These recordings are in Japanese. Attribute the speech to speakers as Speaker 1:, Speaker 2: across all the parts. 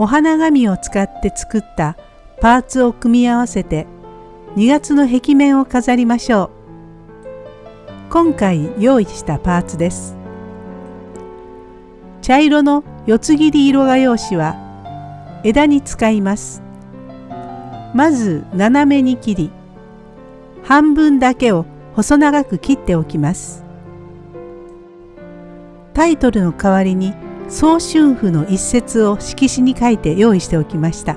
Speaker 1: お花紙を使って作ったパーツを組み合わせて2月の壁面を飾りましょう。今回用意したパーツです。茶色の四つ切り色画用紙は枝に使います。まず斜めに切り半分だけを細長く切っておきます。タイトルの代わりに総春譜の一節を色紙に書いて用意しておきました。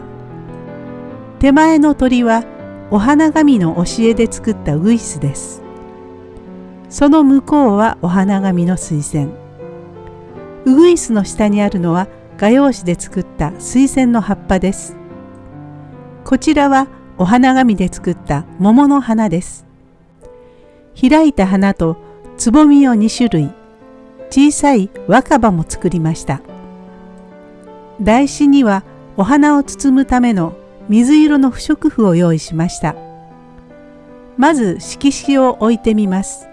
Speaker 1: 手前の鳥はお花紙の教えで作ったウグイスです。その向こうはお花紙の水仙。ウグイスの下にあるのは画用紙で作った水仙の葉っぱです。こちらはお花紙で作った桃の花です。開いた花とつぼみを2種類、小さい若葉も作りました。台紙にはお花を包むための水色の不織布を用意しました。まず色紙を置いてみます。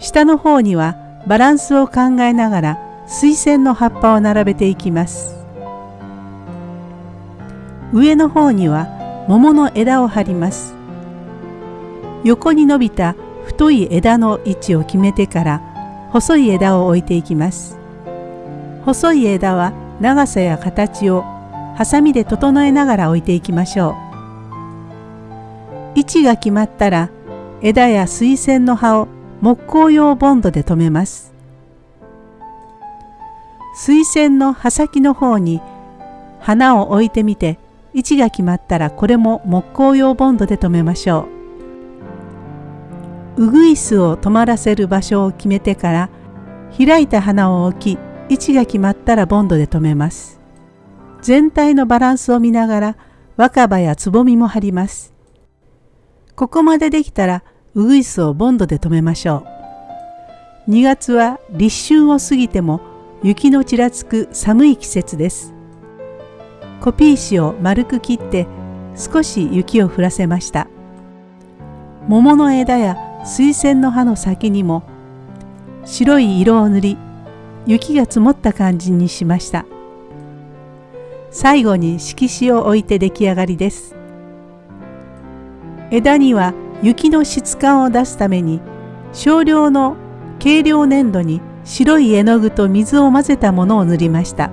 Speaker 1: 下の方にはバランスを考えながら水仙の葉っぱを並べていきます。上の方には桃の枝を張ります。横に伸びた太い枝の位置を決めてから細い枝を置いていきます。細い枝は長さや形をハサミで整えながら置いていきましょう。位置が決まったら枝や水仙の葉を木工用ボンドで留めます。水仙の葉先の方に花を置いてみて位置が決まったらこれも木工用ボンドで留めましょう。うぐいすを止まらせる場所を決めてから開いた花を置き位置が決まったらボンドで留めます。全体のバランスを見ながら若葉やつぼみも貼ります。ここまでできたらうぐいすをボンドで留めましょう。2月は立春を過ぎても雪のちらつく寒い季節です。コピー紙を丸く切って少し雪を降らせました。桃の枝や水仙の葉の先にも白い色を塗り雪が積もった感じにしました。最後に色紙を置いて出来上がりです。枝には雪の質感を出すために少量の軽量粘土に白い絵の具と水を混ぜたものを塗りました。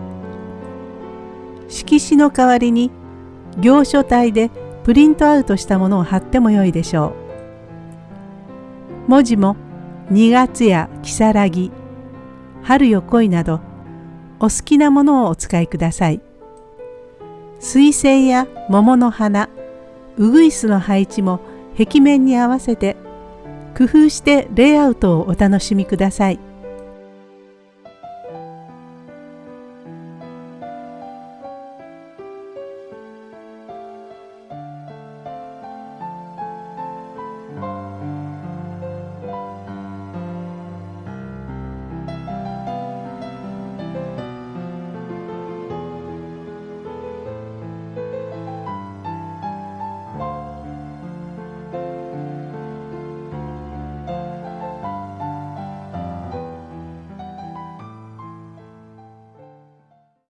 Speaker 1: 色紙の代わりに行書体でプリントアウトしたものを貼ってもよいでしょう。文字も2月や如月、春よ来いなどお好きなものをお使いください。水星や桃の花、ウグイスの配置も壁面に合わせて工夫してレイアウトをお楽しみください。